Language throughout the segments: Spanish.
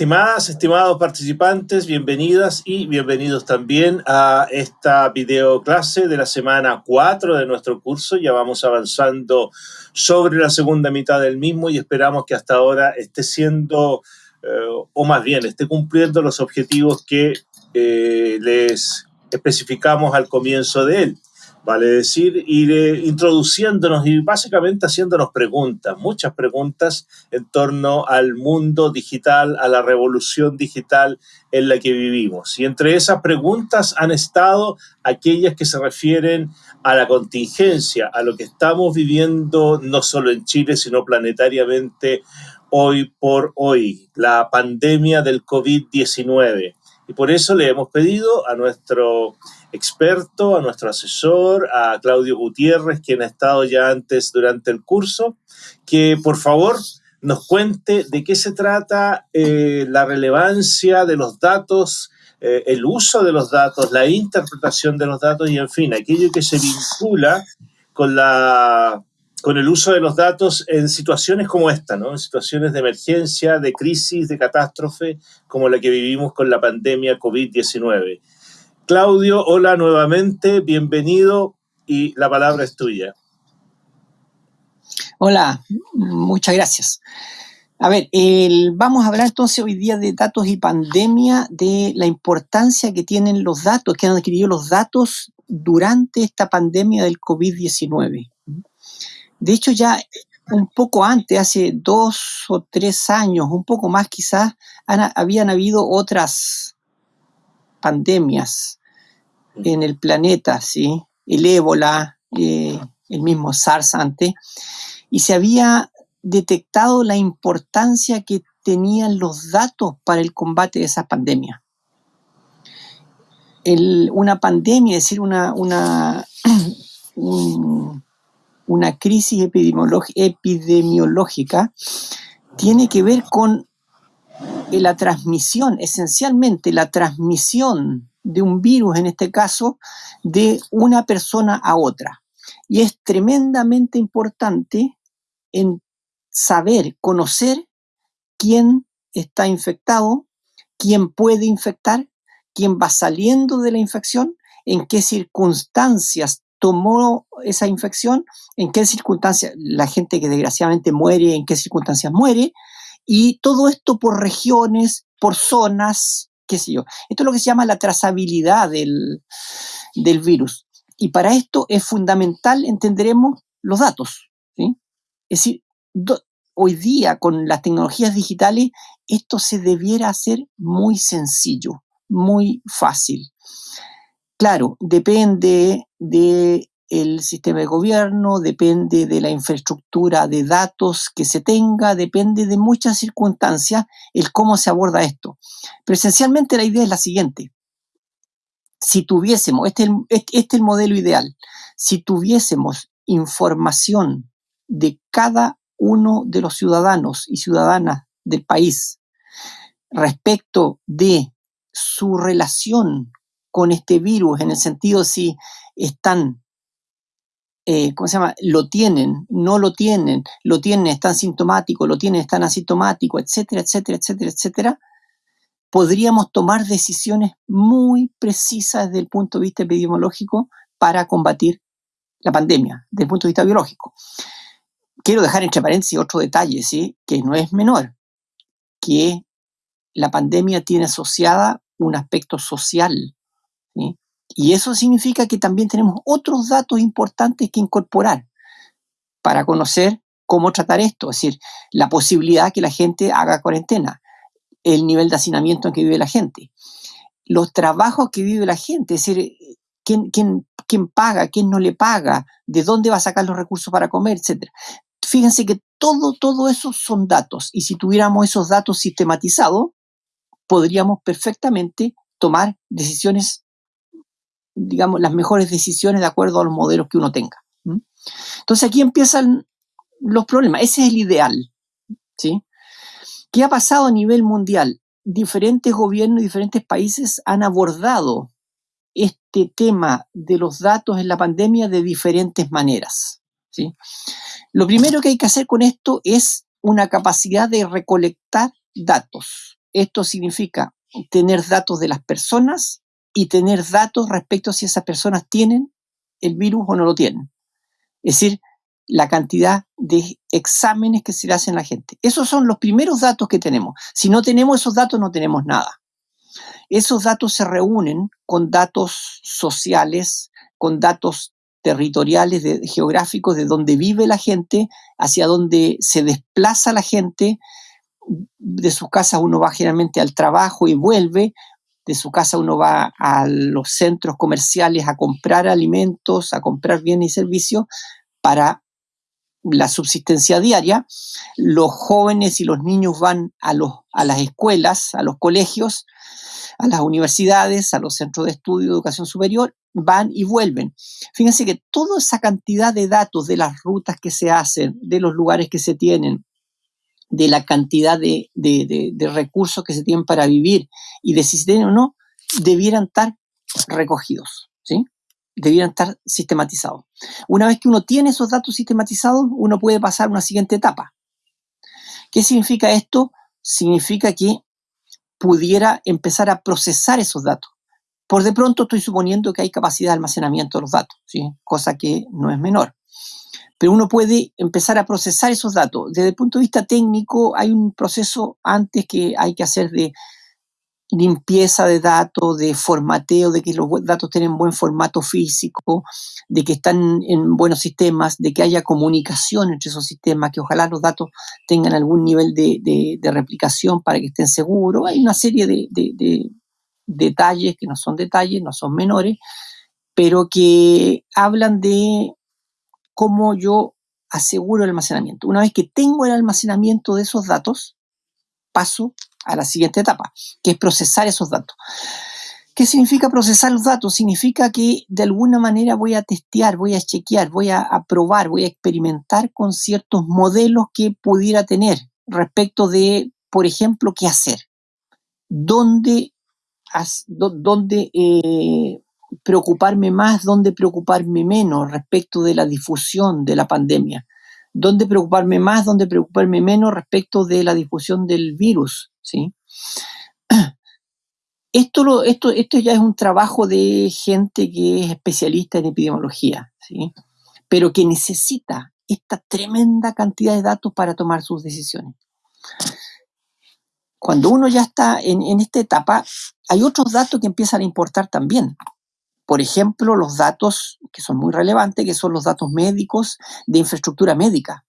Estimadas, estimados participantes, bienvenidas y bienvenidos también a esta videoclase de la semana 4 de nuestro curso. Ya vamos avanzando sobre la segunda mitad del mismo y esperamos que hasta ahora esté siendo, eh, o más bien, esté cumpliendo los objetivos que eh, les especificamos al comienzo de él. Vale decir, ir eh, introduciéndonos y básicamente haciéndonos preguntas, muchas preguntas en torno al mundo digital, a la revolución digital en la que vivimos. Y entre esas preguntas han estado aquellas que se refieren a la contingencia, a lo que estamos viviendo no solo en Chile, sino planetariamente hoy por hoy, la pandemia del COVID-19. Y por eso le hemos pedido a nuestro experto, a nuestro asesor, a Claudio Gutiérrez, quien ha estado ya antes durante el curso, que por favor nos cuente de qué se trata eh, la relevancia de los datos, eh, el uso de los datos, la interpretación de los datos y, en fin, aquello que se vincula con, la, con el uso de los datos en situaciones como esta, ¿no? en situaciones de emergencia, de crisis, de catástrofe, como la que vivimos con la pandemia COVID-19. Claudio, hola nuevamente, bienvenido y la palabra es tuya. Hola, muchas gracias. A ver, vamos a hablar entonces hoy día de datos y pandemia, de la importancia que tienen los datos, que han adquirido los datos durante esta pandemia del COVID-19. De hecho, ya un poco antes, hace dos o tres años, un poco más quizás, habían habido otras pandemias en el planeta, ¿sí? el ébola, eh, el mismo SARS antes, y se había detectado la importancia que tenían los datos para el combate de esa pandemia. una pandemia, es decir, una, una, una crisis epidemiológica, tiene que ver con la transmisión, esencialmente la transmisión de un virus, en este caso, de una persona a otra. Y es tremendamente importante en saber, conocer quién está infectado, quién puede infectar, quién va saliendo de la infección, en qué circunstancias tomó esa infección, en qué circunstancias la gente que desgraciadamente muere, en qué circunstancias muere, y todo esto por regiones, por zonas, qué sé yo. Esto es lo que se llama la trazabilidad del, virus. Y para esto es fundamental, entenderemos, los datos. Es decir, hoy día con las tecnologías digitales, esto se debiera hacer muy sencillo, muy fácil. Claro, depende de el sistema de gobierno, depende de la infraestructura de datos que se tenga, depende de muchas circunstancias el cómo se aborda esto. Pero esencialmente la idea es la siguiente. Si tuviésemos, este es el, este es el modelo ideal, si tuviésemos información de cada uno de los ciudadanos y ciudadanas del país respecto de su relación con este virus, en el sentido si están eh, ¿cómo se llama? Lo tienen, no lo tienen, lo tienen, están sintomáticos, lo tienen, están asintomáticos, etcétera, etcétera, etcétera, etcétera, podríamos tomar decisiones muy precisas desde el punto de vista epidemiológico para combatir la pandemia, desde el punto de vista biológico. Quiero dejar entre paréntesis otro detalle, ¿sí? que no es menor, que la pandemia tiene asociada un aspecto social. ¿sí? Y eso significa que también tenemos otros datos importantes que incorporar para conocer cómo tratar esto, es decir, la posibilidad que la gente haga cuarentena, el nivel de hacinamiento en que vive la gente, los trabajos que vive la gente, es decir, quién, quién, quién paga, quién no le paga, de dónde va a sacar los recursos para comer, etc. Fíjense que todo, todo eso son datos y si tuviéramos esos datos sistematizados, podríamos perfectamente tomar decisiones digamos, las mejores decisiones de acuerdo a los modelos que uno tenga. Entonces aquí empiezan los problemas. Ese es el ideal. ¿sí? ¿Qué ha pasado a nivel mundial? Diferentes gobiernos diferentes países han abordado este tema de los datos en la pandemia de diferentes maneras. ¿sí? Lo primero que hay que hacer con esto es una capacidad de recolectar datos. esto significa tener datos de las personas y tener datos respecto a si esas personas tienen el virus o no lo tienen. Es decir, la cantidad de exámenes que se le hacen a la gente. Esos son los primeros datos que tenemos. Si no tenemos esos datos, no tenemos nada. Esos datos se reúnen con datos sociales, con datos territoriales, de, geográficos, de dónde vive la gente, hacia dónde se desplaza la gente. De sus casas uno va generalmente al trabajo y vuelve. De su casa uno va a los centros comerciales a comprar alimentos, a comprar bienes y servicios para la subsistencia diaria. Los jóvenes y los niños van a, los, a las escuelas, a los colegios, a las universidades, a los centros de estudio de educación superior, van y vuelven. Fíjense que toda esa cantidad de datos de las rutas que se hacen, de los lugares que se tienen, de la cantidad de, recursos que se tienen para vivir y de si se tienen o no, debieran estar recogidos, ¿sí? Debieran estar sistematizados. Una vez que uno tiene esos datos sistematizados, uno puede pasar a una siguiente etapa. ¿Qué significa esto? Significa que pudiera empezar a procesar esos datos. Por de pronto estoy suponiendo que hay capacidad de almacenamiento de los datos, ¿sí? cosa que no es menor. Pero uno puede empezar a procesar esos datos. Desde el punto de vista técnico hay un proceso antes que hay que hacer de limpieza de datos, de formateo, de que los datos tienen buen formato físico, de que están en buenos sistemas, de que haya comunicación entre esos sistemas, que ojalá los datos tengan algún nivel de, replicación para que estén seguros. Hay una serie de, de, detalles que no son detalles, no son menores, pero que hablan de cómo yo aseguro el almacenamiento. Una vez que tengo el almacenamiento de esos datos, paso a la siguiente etapa, que es procesar esos datos. ¿Qué significa procesar los datos? Significa que de alguna manera voy a testear, voy a chequear, voy a, probar, voy a experimentar con ciertos modelos que pudiera tener respecto de, por ejemplo, qué hacer, dónde, dónde eh, preocuparme más, dónde preocuparme menos respecto de la difusión de la pandemia, dónde preocuparme más, dónde preocuparme menos respecto de la difusión del virus, ¿sí? Esto, esto, esto ya es un trabajo de gente que es especialista en epidemiología, ¿sí? Pero que necesita esta tremenda cantidad de datos para tomar sus decisiones. Cuando uno ya está en, en esta etapa, hay otros datos que empiezan a importar también. Por ejemplo, los datos que son muy relevantes, que son los datos médicos de infraestructura médica.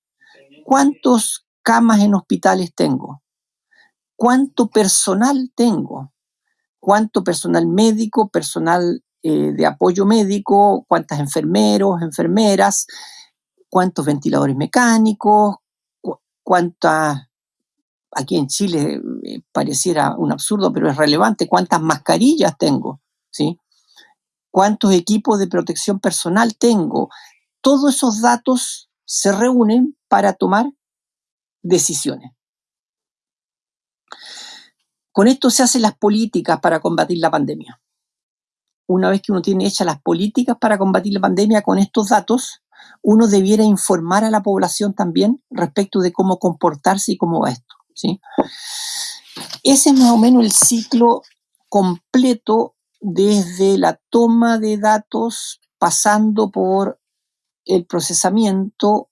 ¿Cuántos camas en hospitales tengo? cuánto personal tengo, cuánto personal médico, personal eh, de apoyo médico, cuántos enfermeros, enfermeras, cuántos ventiladores mecánicos, cuántas, aquí en Chile eh, pareciera un absurdo, pero es relevante, cuántas mascarillas tengo, ¿sí? Cuántos equipos de protección personal tengo. Todos esos datos se reúnen para tomar decisiones. Con esto se hacen las políticas para combatir la pandemia. Una vez que uno tiene hechas las políticas para combatir la pandemia con estos datos, uno debiera informar a la población también respecto de cómo comportarse y cómo va esto. ¿sí? Ese es más o menos el ciclo completo desde la toma de datos, pasando por el procesamiento,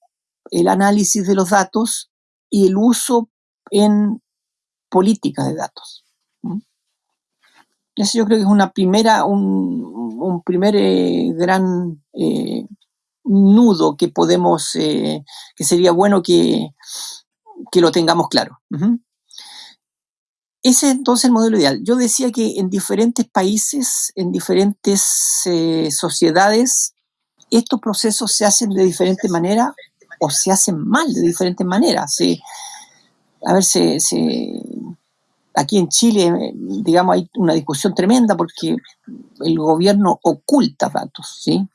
el análisis de los datos y el uso en políticas de datos. Eso yo creo que es una primera, un, primer eh, gran eh, nudo que podemos, eh, que sería bueno que, que lo tengamos claro. Ese es entonces el modelo ideal. Yo decía que en diferentes países, en diferentes sociedades, estos procesos se hacen de diferente manera o se hacen mal de diferentes maneras. a ver, se, aquí en Chile, digamos, hay una discusión tremenda porque el gobierno oculta datos, ¿sí?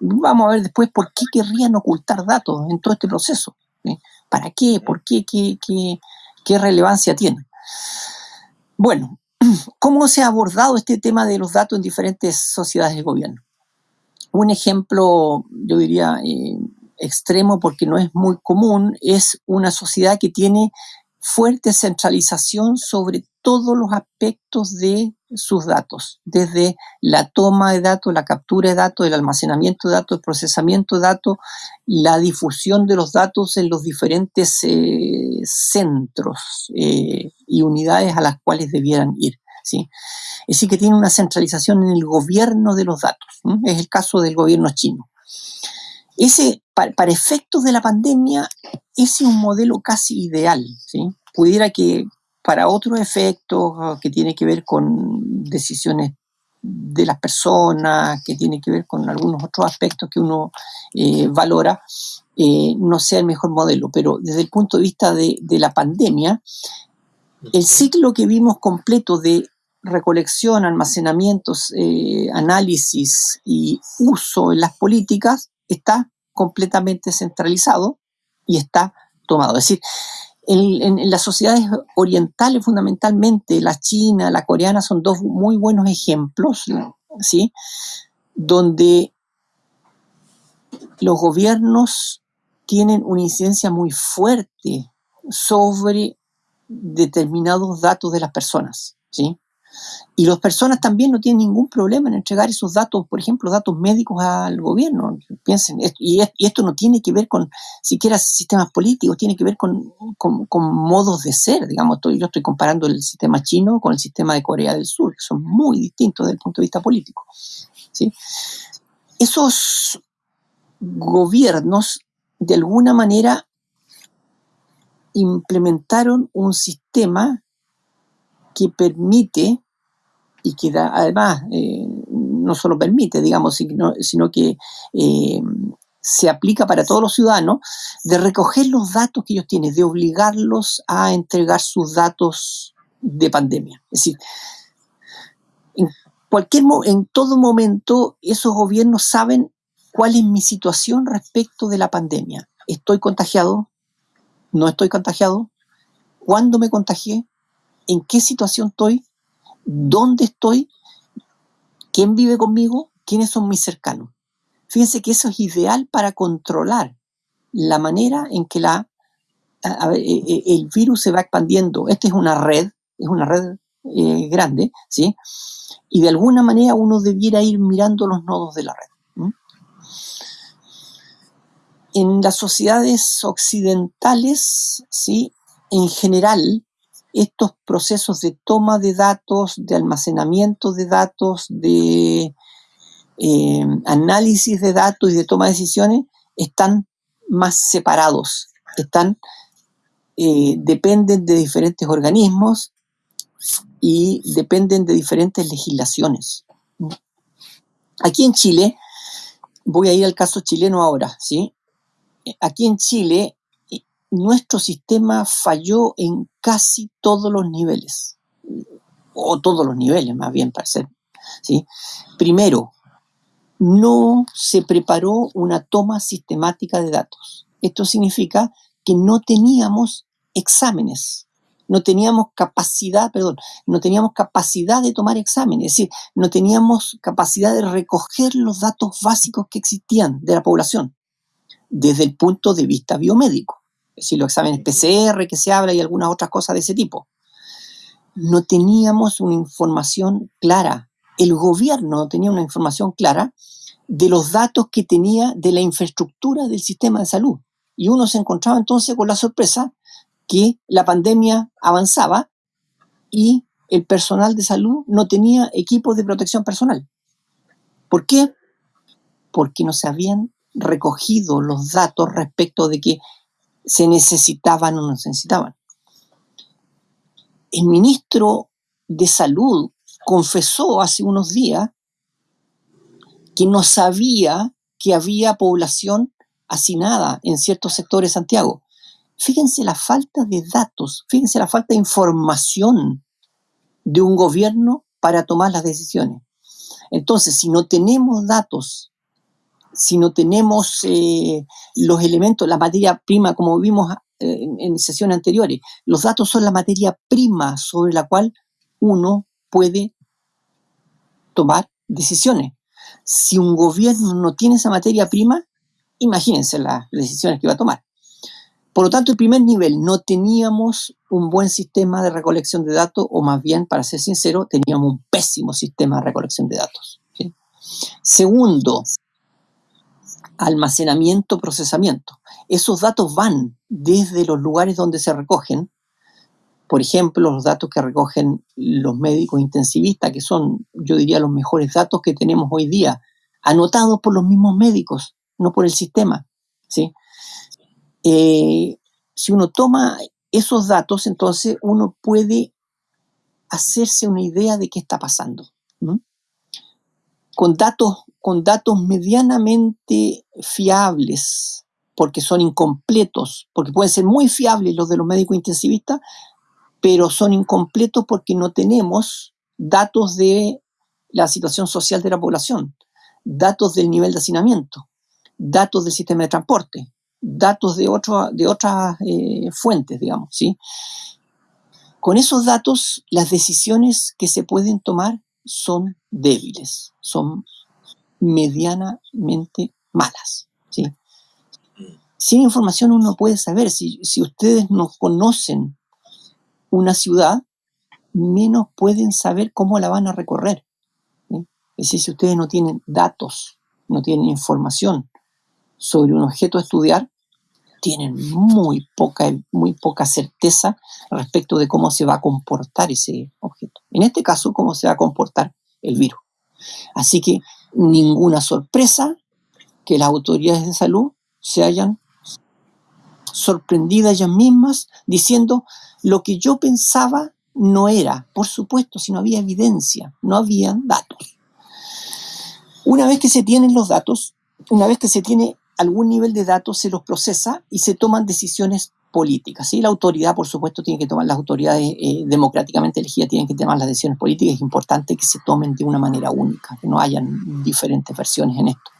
Vamos a ver después por qué querrían ocultar datos en todo este proceso. ¿Para qué? ¿Por qué? ¿Qué, qué relevancia tiene? Bueno, ¿cómo se ha abordado este tema de los datos en diferentes sociedades de gobierno? Un ejemplo, yo diría, eh, extremo porque no es muy común, es una sociedad que tiene fuerte centralización sobre todos los aspectos de sus datos, desde la toma de datos, la captura de datos, el almacenamiento de datos, el procesamiento de datos, la difusión de los datos en los diferentes eh, centros eh, y unidades a las cuales debieran ir. ¿sí? Es decir, que tiene una centralización en el gobierno de los datos. Es el caso del gobierno chino. Ese, para, efectos de la pandemia, ese es un modelo casi ideal. ¿sí? Pudiera que para otros efectos ah, que tiene que ver con decisiones de las personas, que tiene que ver con algunos otros aspectos que uno eh, valora, eh, no sea el mejor modelo. Pero desde el punto de vista de, de la pandemia, el ciclo que vimos completo de recolección, almacenamientos, eh, análisis y uso en las políticas está completamente centralizado y está tomado. Es decir, en, las sociedades orientales fundamentalmente, la china, la coreana son dos muy buenos ejemplos, ¿sí? Donde los gobiernos tienen una incidencia muy fuerte sobre determinados datos de las personas, ¿sí? Y las personas también no tienen ningún problema en entregar esos datos, por ejemplo, datos médicos al gobierno. Piensen, y, esto no tiene que ver con siquiera sistemas políticos, tiene que ver con, modos de ser. Digamos, yo estoy comparando el sistema chino con el sistema de Corea del Sur, que son muy distintos desde el punto de vista político. ¿sí? Esos gobiernos, de alguna manera, implementaron un sistema que permite y que da, además eh, no solo permite, digamos, sino, sino que eh, se aplica para todos los ciudadanos, de recoger los datos que ellos tienen, de obligarlos a entregar sus datos de pandemia. Es decir, en, cualquier, en todo momento esos gobiernos saben cuál es mi situación respecto de la pandemia. ¿Estoy contagiado? ¿No estoy contagiado? ¿Cuándo me contagié? ¿En qué situación estoy? dónde estoy, quién vive conmigo, quiénes son mis cercanos. Fíjense que eso es ideal para controlar la manera en que e, e, el virus se va expandiendo. Esta es una red, es una red eh, grande, ¿sí? Y de alguna manera uno debiera ir mirando los nodos de la red. En las sociedades occidentales, ¿sí? En general, estos procesos de toma de datos, de almacenamiento de datos, de eh, análisis de datos y de toma de decisiones están más separados, están, eh, dependen de diferentes organismos y dependen de diferentes legislaciones. Aquí en Chile, voy a ir al caso chileno ahora, ¿sí? Aquí en Chile nuestro sistema falló en casi todos los niveles, o todos los niveles más bien para ser. ¿sí? Primero, no se preparó una toma sistemática de datos. Esto significa que no teníamos exámenes, no teníamos capacidad, perdón, no teníamos capacidad de tomar exámenes, es decir, no teníamos capacidad de recoger los datos básicos que existían de la población desde el punto de vista biomédico si los exámenes PCR que se habla y algunas otras cosas de ese tipo. No teníamos una información clara. El gobierno no tenía una información clara de los datos que tenía de la infraestructura del sistema de salud. Y uno se encontraba entonces con la sorpresa que la pandemia avanzaba y el personal de salud no tenía equipos de protección personal. ¿Por qué? Porque no se habían recogido los datos respecto de que se necesitaban o no se necesitaban. El ministro de Salud confesó hace unos días que no sabía que había población hacinada en ciertos sectores de Santiago. Fíjense la falta de datos, fíjense la falta de información de un gobierno para tomar las decisiones. Entonces, si no tenemos datos si no tenemos eh, los elementos, la materia prima, como vimos eh, en, sesiones anteriores, los datos son la materia prima sobre la cual uno puede tomar decisiones. Si un gobierno no tiene esa materia prima, imagínense las decisiones que va a tomar. Por lo tanto, el primer nivel, no teníamos un buen sistema de recolección de datos, o más bien, para ser sincero, teníamos un pésimo sistema de recolección de datos. Segundo, almacenamiento, procesamiento. Esos datos van desde los lugares donde se recogen, por ejemplo, los datos que recogen los médicos intensivistas, que son, yo diría, los mejores datos que tenemos hoy día, anotados por los mismos médicos, no por el sistema. ¿sí? Eh, si uno toma esos datos, entonces uno puede hacerse una idea de qué está pasando. Con, datos, con datos medianamente fiables, porque son incompletos, porque pueden ser muy fiables los de los médicos intensivistas, pero son incompletos porque no tenemos datos de la situación social de la población, datos del nivel de hacinamiento, datos del sistema de transporte, datos de, de otras eh, fuentes, digamos, ¿sí? Con esos datos, las decisiones que se pueden tomar son débiles, son medianamente malas, ¿sí? Sin información uno puede saber, si, si ustedes no conocen una ciudad, menos pueden saber cómo la van a recorrer. Es decir, si ustedes no tienen datos, no tienen información sobre un objeto a estudiar, tienen muy poca, muy poca certeza respecto de cómo se va a comportar ese objeto. En este caso, cómo se va a comportar el virus. Así que ninguna sorpresa que las autoridades de salud se hayan sorprendidas ellas mismas diciendo lo que yo pensaba no era, por supuesto, si no había evidencia, no había datos. Una vez que se tienen los datos, una vez que se tiene algún nivel de datos, se los procesa y se toman decisiones políticas. La autoridad, por supuesto, tiene que tomar, las autoridades eh, democráticamente elegidas tienen que tomar las decisiones políticas. Es importante que se tomen de una manera única, que no hayan diferentes versiones en esto.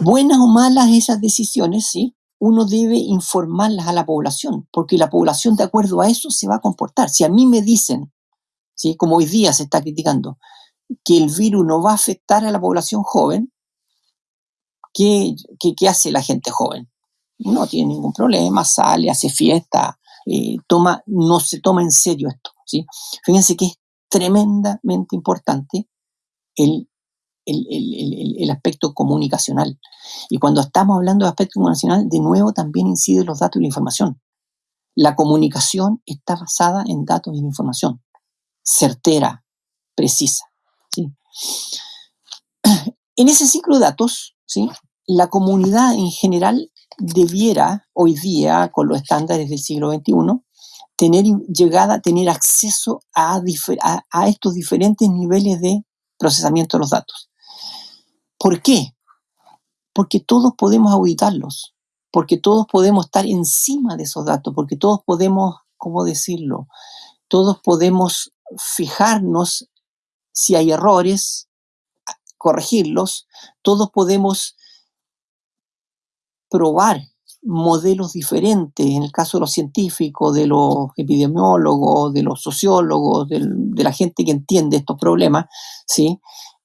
Buenas o malas esas decisiones, ¿sí? uno debe informarlas a la población, porque la población de acuerdo a eso se va a comportar. Si a mí me dicen, ¿sí? como hoy día se está criticando, que el virus no va a afectar a la población joven, ¿qué, hace la gente joven? No tiene ningún problema, sale, hace fiesta, eh, toma, no se toma en serio esto. Fíjense que es tremendamente importante el el, aspecto comunicacional. Y cuando estamos hablando de aspecto comunicacional, de nuevo también incide los datos y la información. La comunicación está basada en datos y en información, certera, precisa. ¿sí? En ese ciclo de datos, ¿sí? la comunidad en general debiera, hoy día, con los estándares del siglo XXI, tener llegada, tener acceso a, a estos diferentes niveles de procesamiento de los datos. ¿Por qué? Porque todos podemos auditarlos, porque todos podemos estar encima de esos datos, porque todos podemos, ¿cómo decirlo? Todos podemos fijarnos si hay errores, corregirlos, todos podemos probar modelos diferentes, en el caso de los científicos, de los epidemiólogos, de los sociólogos, de, la gente que entiende estos problemas, ¿sí?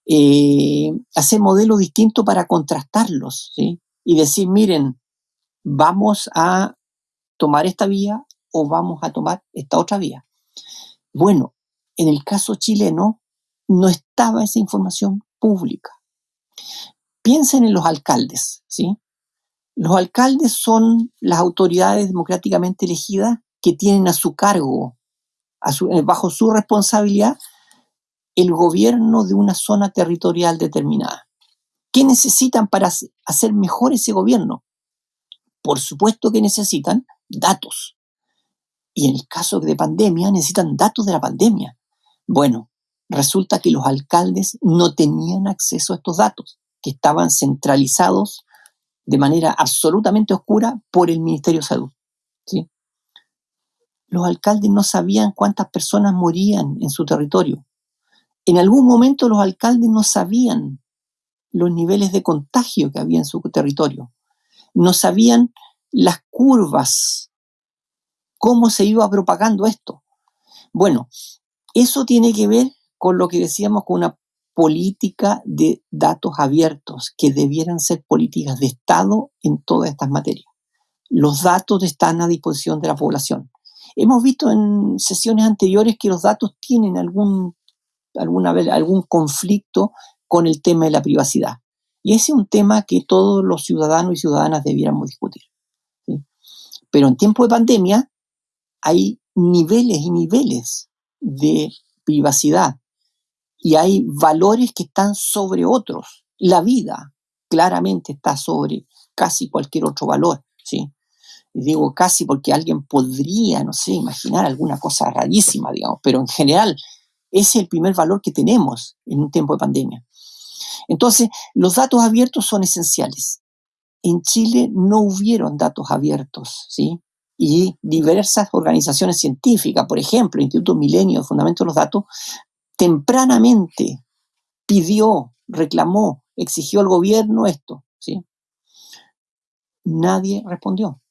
eh, hacer modelos distintos para contrastarlos y decir, miren, vamos a tomar esta vía o vamos a tomar esta otra vía. Bueno, en el caso chileno no estaba esa información pública. Piensen en los alcaldes, ¿sí? Los alcaldes son las autoridades democráticamente elegidas que tienen a su cargo, eh, bajo su responsabilidad, el gobierno de una zona territorial determinada. ¿Qué necesitan para hacer mejor ese gobierno? Por supuesto que necesitan datos. Y en el caso de pandemia necesitan datos de la pandemia. Bueno, resulta que los alcaldes no tenían acceso a estos datos, que estaban centralizados de manera absolutamente oscura por el Ministerio de Salud. ¿sí? Los alcaldes no sabían cuántas personas morían en su territorio. En algún momento los alcaldes no sabían los niveles de contagio que había en su territorio, no sabían las curvas, cómo se iba propagando esto. Bueno, eso tiene que ver con lo que decíamos con una política de datos abiertos, que debieran ser políticas de Estado en todas estas materias. los datos están a disposición de la población. Hemos visto en sesiones anteriores que los datos tienen algún, algún conflicto con el tema de la privacidad. Y ese es un tema que todos los ciudadanos y ciudadanas debiéramos discutir. Pero en tiempo de pandemia hay niveles y niveles de privacidad y hay valores que están sobre otros. La vida claramente está sobre casi cualquier otro valor, ¿sí? digo casi porque alguien podría, no sé, imaginar alguna cosa rarísima, digamos, pero en general ese es el primer valor que tenemos en un tiempo de pandemia. Entonces, los datos abiertos son esenciales. En Chile no hubieron datos abiertos, ¿sí? Y diversas organizaciones científicas, por ejemplo, Instituto Milenio Fundamento de los Datos, tempranamente pidió, reclamó, exigió al gobierno esto, ¿sí? Nadie respondió.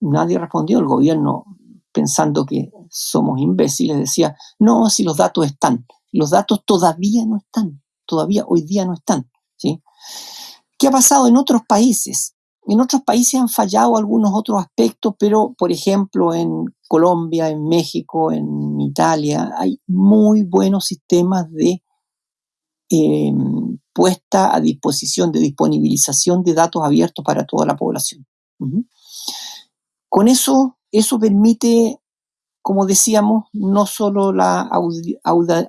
Nadie respondió. El gobierno, pensando que somos imbéciles, decía, no, si los datos están. Los datos todavía no están. Todavía hoy día no están. ¿sí? ¿Qué ha pasado en otros países? En otros países han fallado algunos otros aspectos, pero por ejemplo en Colombia, en México, en Italia, hay muy buenos sistemas de em, puesta a disposición, de disponibilización de datos abiertos para toda la población. Con eso, eso permite, como decíamos, no solo la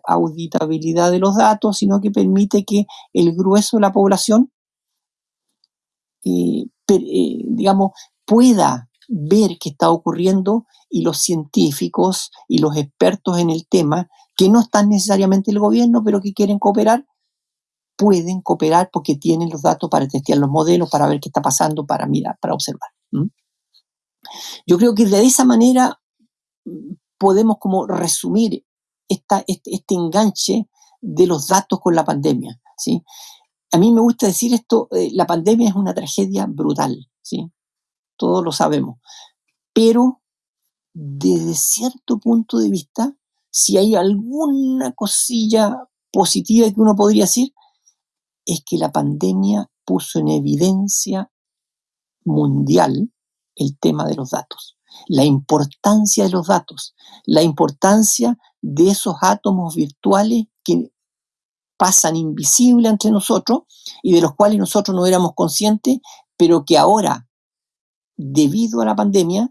auditabilidad de los datos, sino que permite que el grueso de la población eh, digamos, pueda ver qué está ocurriendo y los científicos y los expertos en el tema, que no están necesariamente el gobierno, pero que quieren cooperar, pueden cooperar porque tienen los datos para testear los modelos, para ver qué está pasando, para mirar, para observar. Yo creo que de esa manera podemos como resumir esta, este, este, enganche de los datos con la pandemia. ¿sí? A mí me gusta decir esto, eh, la pandemia es una tragedia brutal, ¿sí? Todos lo sabemos. Pero desde cierto punto de vista, si hay alguna cosilla positiva que uno podría decir, es que la pandemia puso en evidencia mundial el tema de los datos, la importancia de los datos, la importancia de esos átomos virtuales que pasan invisibles entre nosotros y de los cuales nosotros no éramos conscientes, pero que ahora, debido a la pandemia,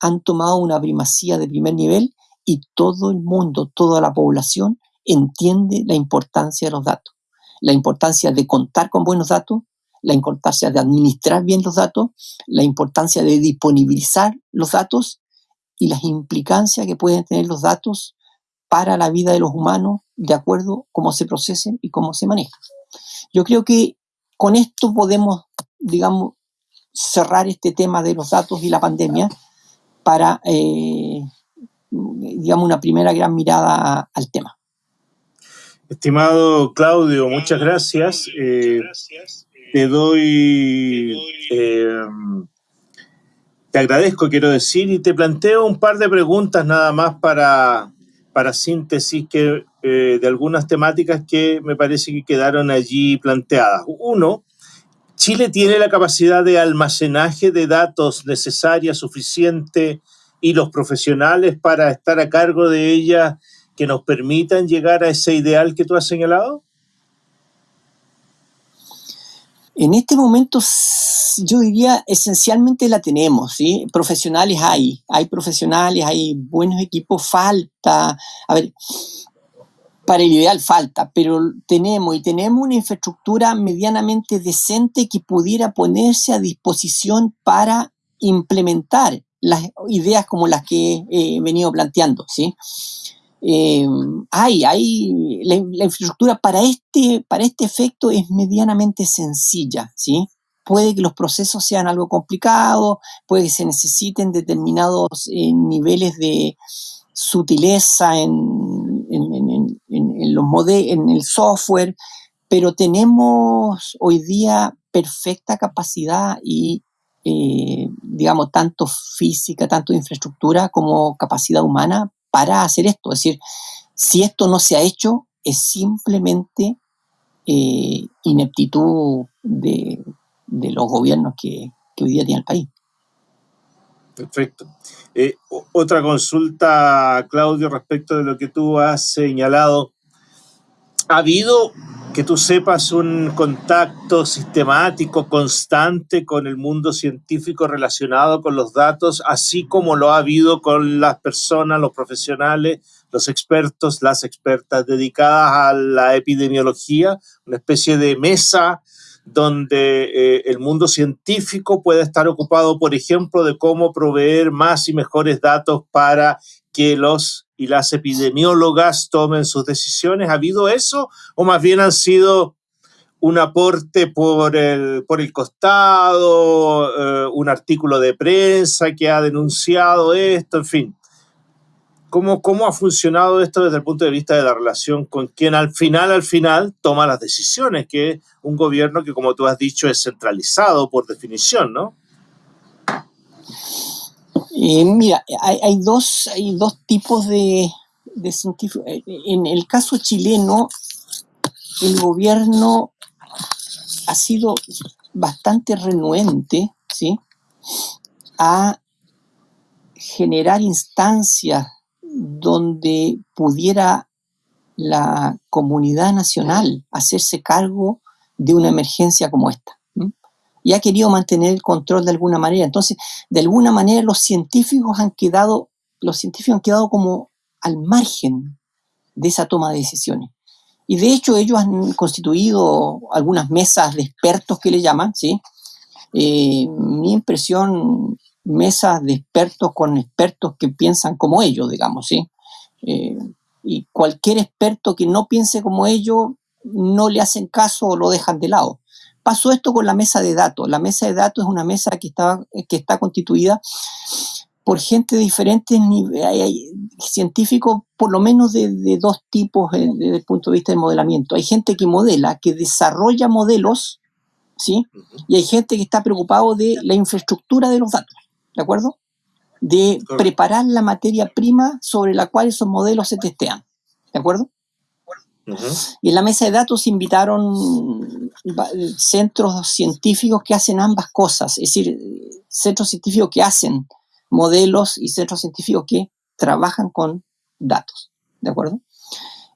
han tomado una primacía de primer nivel y todo el mundo, toda la población entiende la importancia de los datos, la importancia de contar con buenos datos, la importancia de administrar bien los datos, la importancia de disponibilizar los datos y las implicancias que pueden tener los datos para la vida de los humanos de acuerdo cómo se procesen y cómo se manejan. Yo creo que con esto podemos, digamos, cerrar este tema de los datos y la pandemia para, eh, digamos, una primera gran mirada al tema. Estimado Claudio, muchas gracias. Eh, te doy, eh, te agradezco, quiero decir, y te planteo un par de preguntas nada más para, para síntesis que, eh, de algunas temáticas que me parece que quedaron allí planteadas. Uno, Chile tiene la capacidad de almacenaje de datos necesaria, suficiente, y los profesionales para estar a cargo de ella que nos permitan llegar a ese ideal que tú has señalado? En este momento yo diría esencialmente la tenemos, ¿sí? Profesionales hay, hay profesionales, hay buenos equipos, falta, a ver, para el ideal falta, pero tenemos y tenemos una infraestructura medianamente decente que pudiera ponerse a disposición para implementar las ideas como las que he venido planteando, ¿sí? Eh, hay, hay, la, infraestructura para este, para este efecto es medianamente sencilla, ¿sí? Puede que los procesos sean algo complicados, puede que se necesiten determinados eh, niveles de sutileza en, los en el software, pero tenemos hoy día perfecta capacidad y, eh, digamos, tanto física, tanto infraestructura como capacidad humana para hacer esto. Es decir, si esto no se ha hecho, es simplemente eh, ineptitud de, los gobiernos que, hoy día tiene el país. Perfecto. Eh, otra consulta, Claudio, respecto de lo que tú has señalado. ¿Ha habido, que tú sepas, un contacto sistemático, constante con el mundo científico relacionado con los datos, así como lo ha habido con las personas, los profesionales, los expertos, las expertas dedicadas a la epidemiología, una especie de mesa donde eh, el mundo científico puede estar ocupado, por ejemplo, de cómo proveer más y mejores datos para que los y las epidemiólogas tomen sus decisiones. ¿Ha habido eso? ¿O más bien han sido un aporte por el, por el costado, eh, un artículo de prensa que ha denunciado esto, en fin? ¿Cómo, ¿Cómo ha funcionado esto desde el punto de vista de la relación con quien al final, al final, toma las decisiones, que es un gobierno que, como tú has dicho, es centralizado por definición, ¿no? Eh, mira, hay, dos, hay dos tipos de, de científicos. Eh, en el caso chileno, el gobierno ha sido bastante renuente ¿sí? a generar instancias donde pudiera la comunidad nacional hacerse cargo de una emergencia como esta. Y ha querido mantener el control de alguna manera. Entonces, de alguna manera los científicos han quedado, los científicos han quedado como al margen de esa toma de decisiones. Y de hecho ellos han constituido algunas mesas de expertos que le llaman, ¿sí? Eh, mi impresión mesas de expertos con expertos que piensan como ellos, digamos, ¿sí? Eh, y cualquier experto que no piense como ellos, no le hacen caso o lo dejan de lado. Pasó esto con la mesa de datos. La mesa de datos es una mesa que está, que está constituida por gente de diferentes niveles, científicos por lo menos de, de dos tipos eh, desde el punto de vista del modelamiento. Hay gente que modela, que desarrolla modelos, ¿sí? Y hay gente que está preocupado de la infraestructura de los datos. ¿de acuerdo? De preparar la materia prima sobre la cual esos modelos se testean, ¿de acuerdo? Y en la mesa de datos invitaron centros científicos que hacen ambas cosas, es decir, centros científicos que hacen modelos y centros científicos que trabajan con datos, ¿de acuerdo?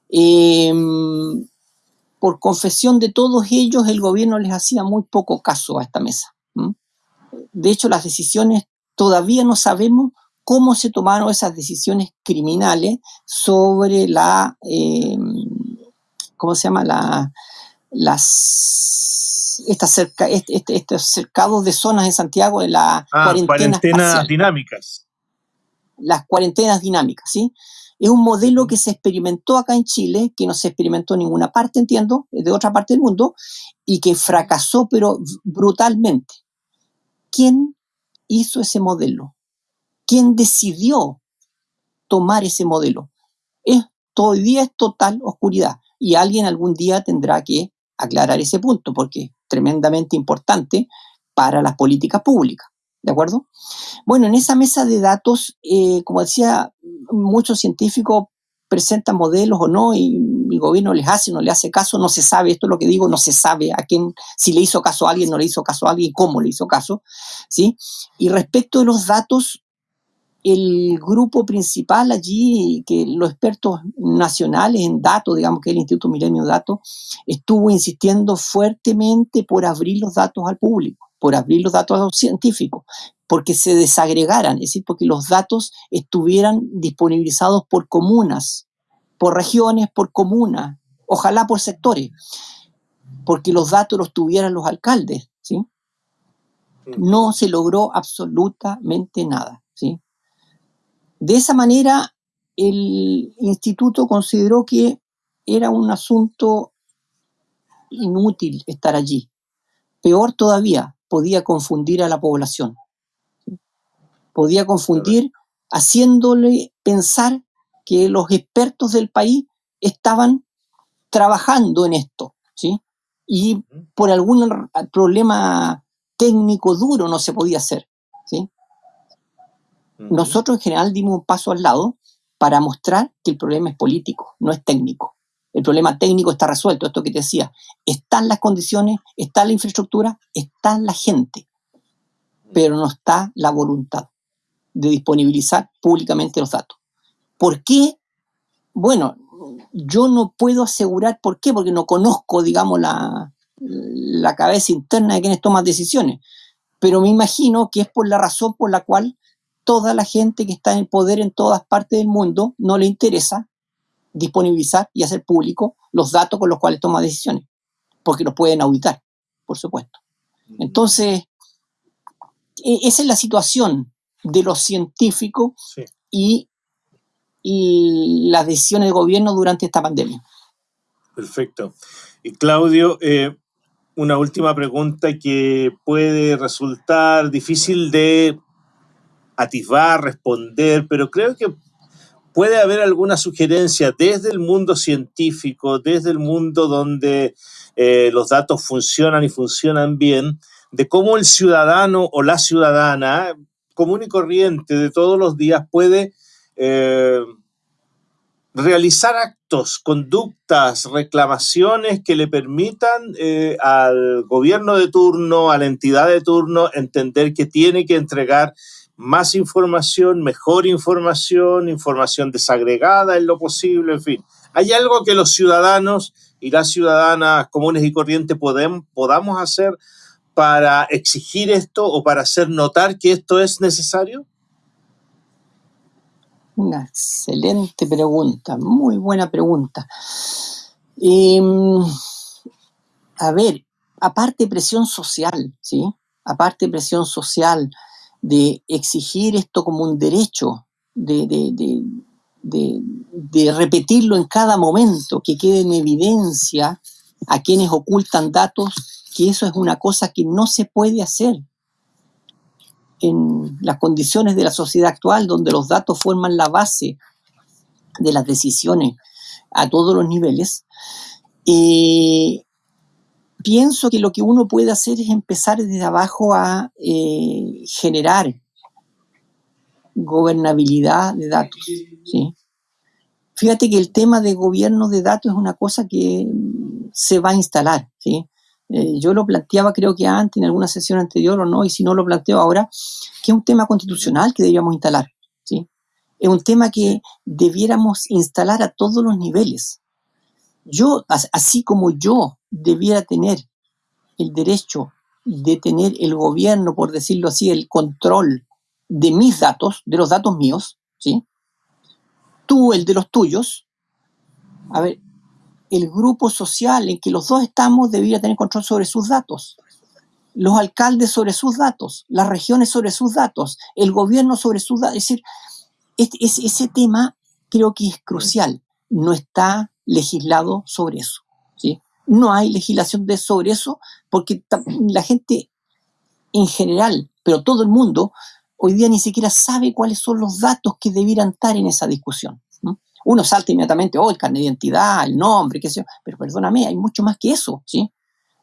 Em, por confesión de todos ellos, el gobierno les hacía muy poco caso a esta mesa. De hecho, las decisiones todavía no sabemos cómo se tomaron esas decisiones criminales sobre la, eh, ¿cómo se llama? La, las, estas cerca, este, estos cercados de zonas en Santiago de las ah, cuarentenas, dinámicas. Las cuarentenas dinámicas, ¿sí? Es un modelo que se experimentó acá en Chile, que no se experimentó en ninguna parte, entiendo, de otra parte del mundo, y que fracasó, pero brutalmente. ¿Quién hizo ese modelo? ¿Quién decidió tomar ese modelo? Es, día es total oscuridad y alguien algún día tendrá que aclarar ese punto porque es tremendamente importante para las políticas públicas. ¿De acuerdo? Bueno, en esa mesa de datos, eh, como decía, muchos científicos presentan modelos o no y el gobierno les hace o no le hace caso, no se sabe, esto es lo que digo, no se sabe a quién, si le hizo caso a alguien, no le hizo caso a alguien, cómo le hizo caso, ¿sí? Y respecto de los datos, el grupo principal allí, que los expertos nacionales en datos, digamos que el Instituto Milenio Datos, estuvo insistiendo fuertemente por abrir los datos al público, por abrir los datos a los científicos, porque se desagregaran, es decir, porque los datos estuvieran disponibilizados por comunas, por regiones, por comunas, ojalá por sectores, porque los datos los tuvieran los alcaldes, ¿sí? No se logró absolutamente nada, ¿sí? De esa manera, el instituto consideró que era un asunto inútil estar allí. Peor todavía, podía confundir a la población podía confundir haciéndole pensar que los expertos del país estaban trabajando en esto, ¿sí? Y por algún problema técnico duro no se podía hacer, ¿sí? Nosotros en general dimos un paso al lado para mostrar que el problema es político, no es técnico. El problema técnico está resuelto, esto que te decía. Están las condiciones, está la infraestructura, está la gente, pero no está la voluntad. de disponibilizar públicamente los datos. ¿Por qué? Bueno, yo no puedo asegurar por qué, porque no conozco, digamos, la, la cabeza interna de quienes toman decisiones, pero me imagino que es por la razón por la cual toda la gente que está en poder en todas partes del mundo no le interesa disponibilizar y hacer público los datos con los cuales toma decisiones, porque los pueden auditar, por supuesto. Entonces, e, esa es la situación de los científicos y, las decisiones de gobierno durante esta pandemia. Perfecto. Y Claudio, eh, una última pregunta que puede resultar difícil de atisbar, responder, pero creo que puede haber alguna sugerencia desde el mundo científico, desde el mundo donde eh, los datos funcionan y funcionan bien, de cómo el ciudadano o la ciudadana común y corriente de todos los días puede eh, realizar actos, conductas, reclamaciones que le permitan eh, al gobierno de turno, a la entidad de turno, entender que tiene que entregar más información, mejor información, información desagregada en lo posible, en fin. ¿Hay algo que los ciudadanos y las ciudadanas comunes y corrientes podamos hacer para exigir esto o para hacer notar que esto es necesario? Una excelente pregunta, muy buena pregunta. Em, a ver, aparte presión social, ¿sí? Aparte presión social, de exigir esto como un derecho, de, de, repetirlo en cada momento, que quede en evidencia a quienes ocultan datos, que eso es una cosa que no se puede hacer en las condiciones de la sociedad actual, donde los datos forman la base de las decisiones a todos los niveles, eh, pienso que lo que uno puede hacer es empezar desde abajo a eh, generar gobernabilidad de datos. ¿sí? Fíjate que el tema de gobierno de datos es una cosa que se va a instalar. ¿sí? Eh, yo lo planteaba creo que antes, en alguna sesión anterior o no, y si no lo planteo ahora, que es un tema constitucional que deberíamos instalar. ¿sí? Es un tema que debiéramos instalar a todos los niveles. Yo, así como yo debiera tener el derecho de tener el gobierno, por decirlo así, el control de mis datos, de los datos míos, ¿sí? Tú el de los tuyos. A ver, el grupo social en que los dos estamos debería tener control sobre sus datos. Los alcaldes sobre sus datos, las regiones sobre sus datos, el gobierno sobre sus datos. Es decir, ese tema creo que es crucial. No está legislado sobre eso. No hay legislación de sobre eso porque la gente en general, pero todo el mundo, hoy día ni siquiera sabe cuáles son los datos que debieran estar en esa discusión. Uno salta inmediatamente, oh, el carnet de identidad, el nombre, qué sé yo, pero perdóname, hay mucho más que eso, ¿sí?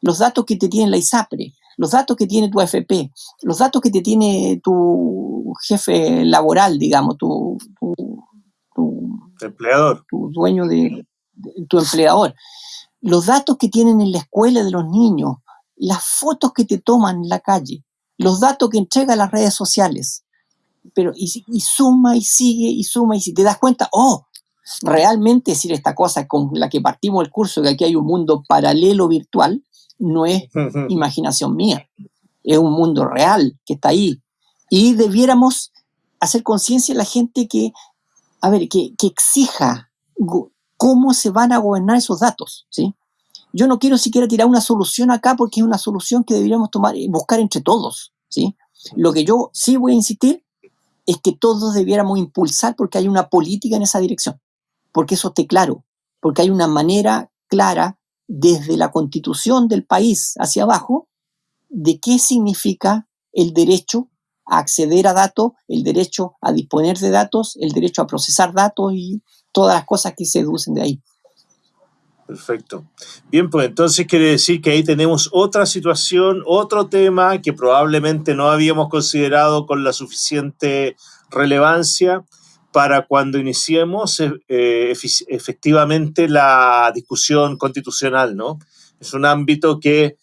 Los datos que te tiene la ISAPRE, los datos que tiene tu AFP, los datos que te tiene tu jefe laboral, digamos, tu, empleador. Tu dueño de, tu empleador. Los datos que tienen en la escuela de los niños, las fotos que te toman en la calle, los datos que entrega las redes sociales. Pero y, suma y sigue y suma y si te das cuenta, oh, realmente decir esta cosa con la que partimos el curso, que aquí hay un mundo paralelo virtual, no es imaginación mía, es un mundo real que está ahí. Y debiéramos hacer conciencia a la gente que, a ver, que, que exija cómo se van a gobernar esos datos, ¿sí? Yo no quiero siquiera tirar una solución acá porque es una solución que deberíamos tomar, y buscar entre todos, ¿sí? Lo que yo sí voy a insistir es que todos debiéramos impulsar porque hay una política en esa dirección, porque eso esté claro, porque hay una manera clara desde la constitución del país hacia abajo de qué significa el derecho a acceder a datos, el derecho a disponer de datos, el derecho a procesar datos y todas las cosas que se deducen de ahí. Perfecto. Bien, pues entonces quiere decir que ahí tenemos otra situación, otro tema que probablemente no habíamos considerado con la suficiente relevancia para cuando iniciemos eh, efectivamente la discusión constitucional, ¿no? Es un ámbito que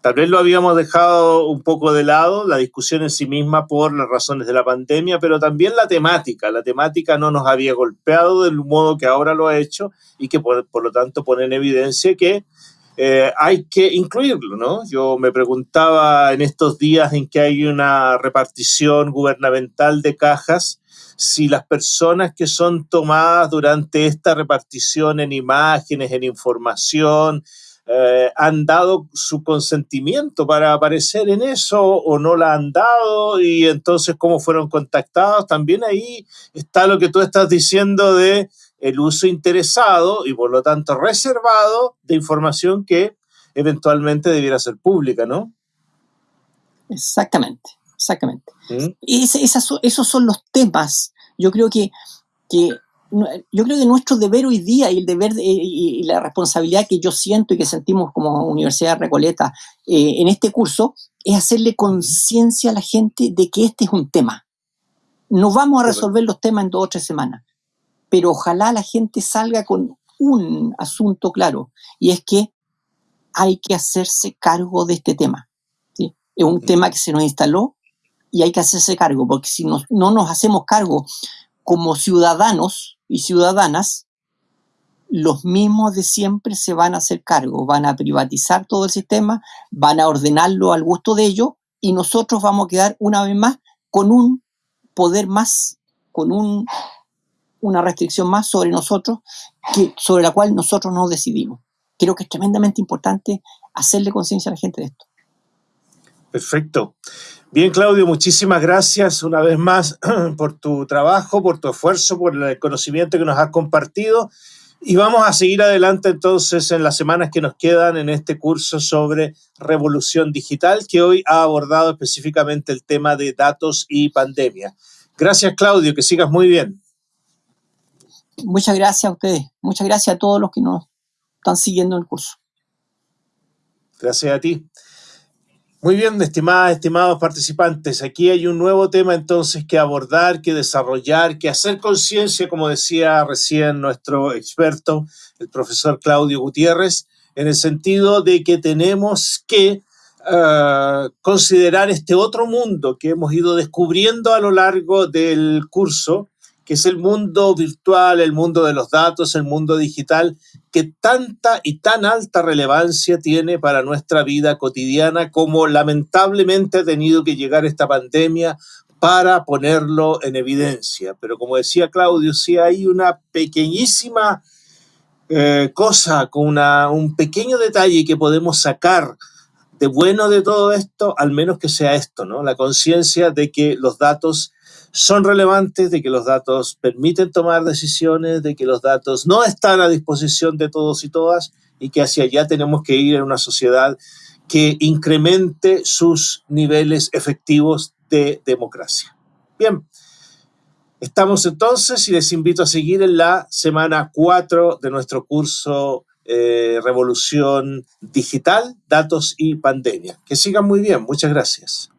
Tal vez lo habíamos dejado un poco de lado, la discusión en sí misma por las razones de la pandemia, pero también la temática. La temática no nos había golpeado del modo que ahora lo ha hecho y que por, lo tanto pone en evidencia que eh, hay que incluirlo, ¿no? Yo me preguntaba en estos días en que hay una repartición gubernamental de cajas, si las personas que son tomadas durante esta repartición en imágenes, en información, eh, han dado su consentimiento para aparecer en eso o no la han dado y entonces cómo fueron contactados. También ahí está lo que tú estás diciendo de el uso interesado y por lo tanto reservado de información que eventualmente debiera ser pública, ¿no? Exactamente, exactamente. ¿Mm? Esos son los temas, yo creo que, que yo creo que nuestro deber hoy día y el deber y, la responsabilidad que yo siento y que sentimos como Universidad de Recoleta eh, en este curso es hacerle conciencia a la gente de que este es un tema. No vamos a resolver los temas en dos o tres semanas, pero ojalá la gente salga con un asunto claro y es que hay que hacerse cargo de este tema. Es un tema que se nos instaló y hay que hacerse cargo, porque si no nos hacemos cargo como ciudadanos, y ciudadanas, los mismos de siempre se van a hacer cargo, van a privatizar todo el sistema, van a ordenarlo al gusto de ellos y nosotros vamos a quedar una vez más con un poder más, con un, una restricción más sobre nosotros, sobre la cual nosotros no decidimos. Creo que es tremendamente importante hacerle conciencia a la gente de esto. Perfecto. Bien, Claudio, muchísimas gracias una vez más por tu trabajo, por tu esfuerzo, por el conocimiento que nos has compartido. Y vamos a seguir adelante entonces en las semanas que nos quedan en este curso sobre revolución digital, que hoy ha abordado específicamente el tema de datos y pandemia. Gracias, Claudio, que sigas muy bien. Muchas gracias a ustedes. Muchas gracias a todos los que nos están siguiendo el curso. Gracias a ti. Muy bien, estimadas, estimados participantes, aquí hay un nuevo tema entonces que abordar, que desarrollar, que hacer conciencia, como decía recién nuestro experto, el profesor Claudio Gutiérrez, en el sentido de que tenemos que uh, considerar este otro mundo que hemos ido descubriendo a lo largo del curso, que es el mundo virtual, el mundo de los datos, el mundo digital, que tanta y tan alta relevancia tiene para nuestra vida cotidiana como lamentablemente ha tenido que llegar esta pandemia para ponerlo en evidencia. Pero como decía Claudio, si hay una pequeñísima eh, cosa, con una, un pequeño detalle que podemos sacar de bueno de todo esto, al menos que sea esto, ¿no? La conciencia de que los datos son relevantes, de que los datos permiten tomar decisiones, de que los datos no están a disposición de todos y todas y que hacia allá tenemos que ir en una sociedad que incremente sus niveles efectivos de democracia. Bien, estamos entonces y les invito a seguir en la semana 4 de nuestro curso eh, Revolución Digital, Datos y Pandemia. Que sigan muy bien. Muchas gracias.